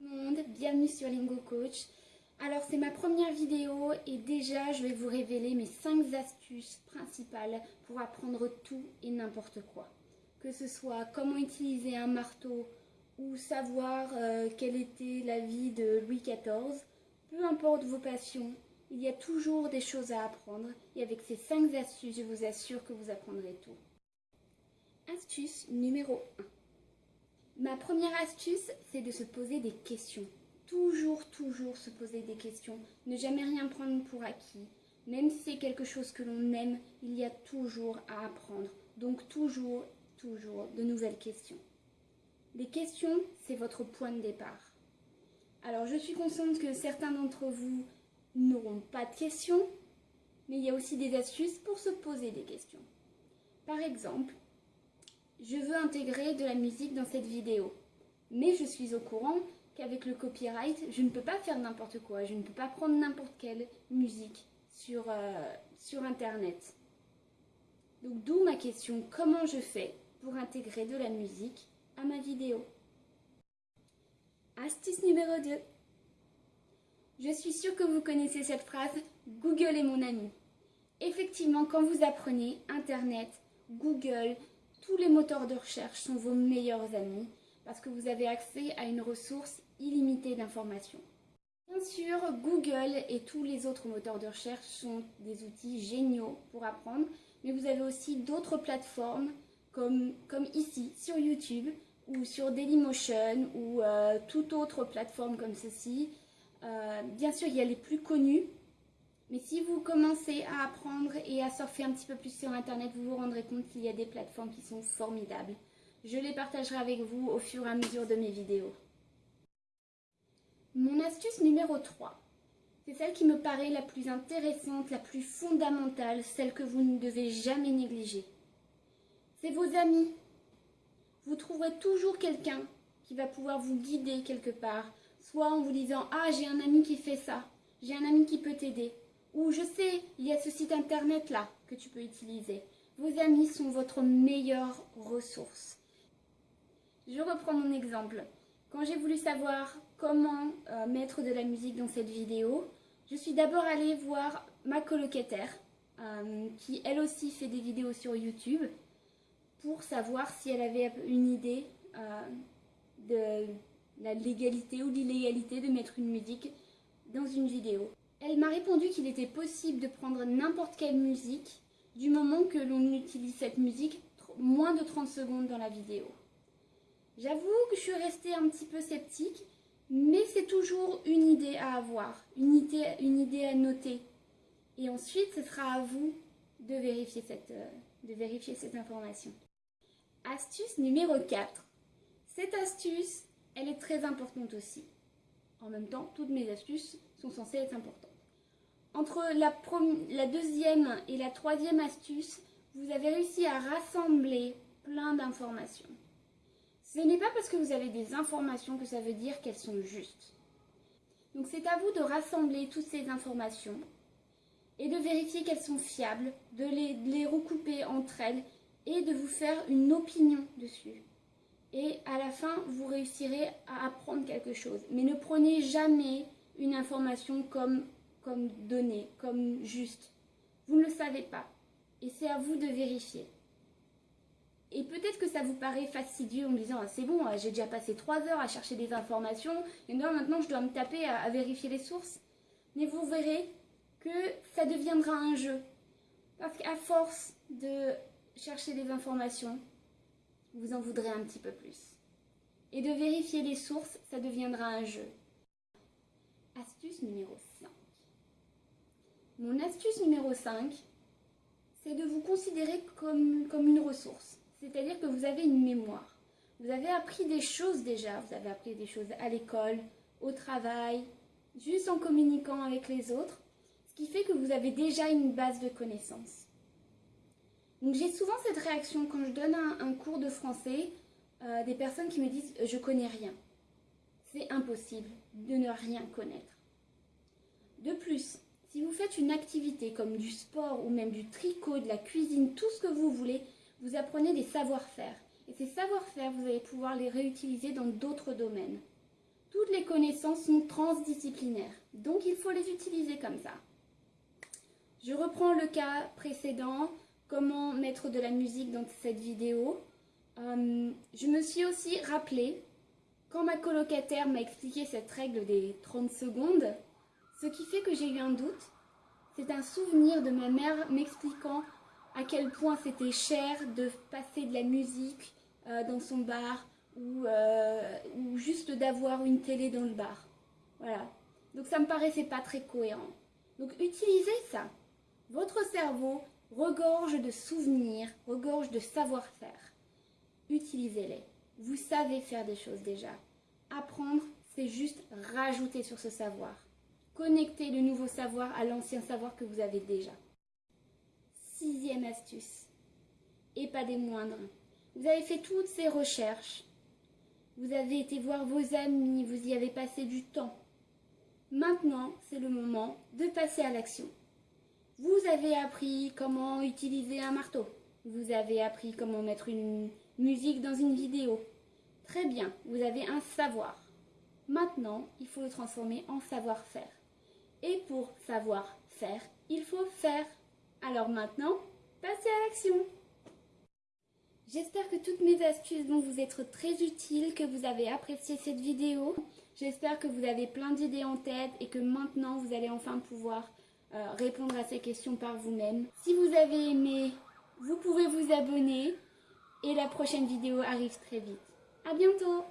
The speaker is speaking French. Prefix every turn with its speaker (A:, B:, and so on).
A: monde, bienvenue sur Lingo Coach. Alors c'est ma première vidéo et déjà je vais vous révéler mes 5 astuces principales pour apprendre tout et n'importe quoi. Que ce soit comment utiliser un marteau ou savoir euh, quelle était la vie de Louis XIV, peu importe vos passions, il y a toujours des choses à apprendre et avec ces 5 astuces je vous assure que vous apprendrez tout. Astuce numéro 1. Ma première astuce, c'est de se poser des questions. Toujours, toujours se poser des questions. Ne jamais rien prendre pour acquis. Même si c'est quelque chose que l'on aime, il y a toujours à apprendre. Donc toujours, toujours de nouvelles questions. Les questions, c'est votre point de départ. Alors je suis consciente que certains d'entre vous n'auront pas de questions, mais il y a aussi des astuces pour se poser des questions. Par exemple, je veux intégrer de la musique dans cette vidéo. Mais je suis au courant qu'avec le copyright, je ne peux pas faire n'importe quoi. Je ne peux pas prendre n'importe quelle musique sur, euh, Internet. Donc d'où ma question, comment je fais pour intégrer de la musique à ma vidéo? Astuce numéro 2. Je suis sûre que vous connaissez cette phrase, Google est mon ami. Effectivement, quand vous apprenez Internet, Google, tous les moteurs de recherche sont vos meilleurs amis parce que vous avez accès à une ressource illimitée d'informations. Bien sûr, Google et tous les autres moteurs de recherche sont des outils géniaux pour apprendre, mais vous avez aussi d'autres plateformes comme, comme ici sur YouTube ou sur Dailymotion ou euh, toute autre plateforme comme ceci. Euh, bien sûr, il y a les plus connus mais si vous commencez à apprendre et à surfer un petit peu plus sur Internet, vous vous rendrez compte qu'il y a des plateformes qui sont formidables. Je les partagerai avec vous au fur et à mesure de mes vidéos. Mon astuce numéro 3, c'est celle qui me paraît la plus intéressante, la plus fondamentale, celle que vous ne devez jamais négliger. C'est vos amis. Vous trouverez toujours quelqu'un qui va pouvoir vous guider quelque part, soit en vous disant « Ah, j'ai un ami qui fait ça, j'ai un ami qui peut t'aider » ou je sais, il y a ce site internet là que tu peux utiliser. Vos amis sont votre meilleure ressource. Je reprends mon exemple. Quand j'ai voulu savoir comment euh, mettre de la musique dans cette vidéo, je suis d'abord allée voir ma colocataire, euh, qui elle aussi fait des vidéos sur YouTube, pour savoir si elle avait une idée euh, de la légalité ou l'illégalité de mettre une musique dans une vidéo. Elle m'a répondu qu'il était possible de prendre n'importe quelle musique du moment que l'on utilise cette musique moins de 30 secondes dans la vidéo. J'avoue que je suis restée un petit peu sceptique, mais c'est toujours une idée à avoir, une idée, à noter. Et ensuite, ce sera à vous de vérifier cette, euh, de vérifier cette information. Astuce numéro 4. Cette astuce, elle est très importante aussi. En même temps, toutes mes astuces sont censées être importantes. Entre la, deuxième et la troisième astuce, vous avez réussi à rassembler plein d'informations. Ce n'est pas parce que vous avez des informations que ça veut dire qu'elles sont justes. Donc c'est à vous de rassembler toutes ces informations et de vérifier qu'elles sont fiables, de les, de les, recouper entre elles et de vous faire une opinion dessus. Et à la fin, vous réussirez à apprendre quelque chose. Mais ne prenez jamais une information comme comme donné, comme juste. Vous ne le savez pas. Et c'est à vous de vérifier. Et peut-être que ça vous paraît fastidieux en me disant ah, c'est bon, j'ai déjà passé trois heures à chercher des informations et maintenant je dois me taper à, vérifier les sources. Mais vous verrez que ça deviendra un jeu. Parce qu'à force de chercher des informations, vous en voudrez un petit peu plus. Et de vérifier les sources, ça deviendra un jeu. Astuce numéro 5. Mon astuce numéro 5, c'est de vous considérer comme, comme une ressource. C'est-à-dire que vous avez une mémoire. Vous avez appris des choses déjà. Vous avez appris des choses à l'école, au travail, juste en communiquant avec les autres. Ce qui fait que vous avez déjà une base de connaissances. Donc j'ai souvent cette réaction quand je donne un, cours de français, euh, des personnes qui me disent « je connais rien ». C'est impossible de ne rien connaître. De plus, si vous faites une activité comme du sport ou même du tricot, de la cuisine, tout ce que vous voulez, vous apprenez des savoir-faire. Et ces savoir-faire, vous allez pouvoir les réutiliser dans d'autres domaines. Toutes les connaissances sont transdisciplinaires, donc il faut les utiliser comme ça. Je reprends le cas précédent, comment mettre de la musique dans cette vidéo. Euh, je me suis aussi rappelé, quand ma colocataire m'a expliqué cette règle des 30 secondes, ce qui fait que j'ai eu un doute, c'est un souvenir de ma mère m'expliquant à quel point c'était cher de passer de la musique euh, dans son bar ou, euh, ou juste d'avoir une télé dans le bar. Voilà. Donc ça me paraissait pas très cohérent. Donc utilisez ça. Votre cerveau regorge de souvenirs, regorge de savoir-faire. Utilisez-les. Vous savez faire des choses déjà. Apprendre, c'est juste rajouter sur ce savoir. Connecter le nouveau savoir à l'ancien savoir que vous avez déjà. Sixième astuce, et pas des moindres. Vous avez fait toutes ces recherches. Vous avez été voir vos amis, vous y avez passé du temps. Maintenant, c'est le moment de passer à l'action. Vous avez appris comment utiliser un marteau. Vous avez appris comment mettre une musique dans une vidéo. Très bien, vous avez un savoir. Maintenant, il faut le transformer en savoir-faire. Et pour savoir-faire, il faut faire. Alors maintenant, passez à l'action. J'espère que toutes mes astuces vont vous être très utiles, que vous avez apprécié cette vidéo. J'espère que vous avez plein d'idées en tête et que maintenant vous allez enfin pouvoir euh, répondre à ces questions par vous-même. Si vous avez aimé, vous pouvez vous abonner et la prochaine vidéo arrive très vite. À bientôt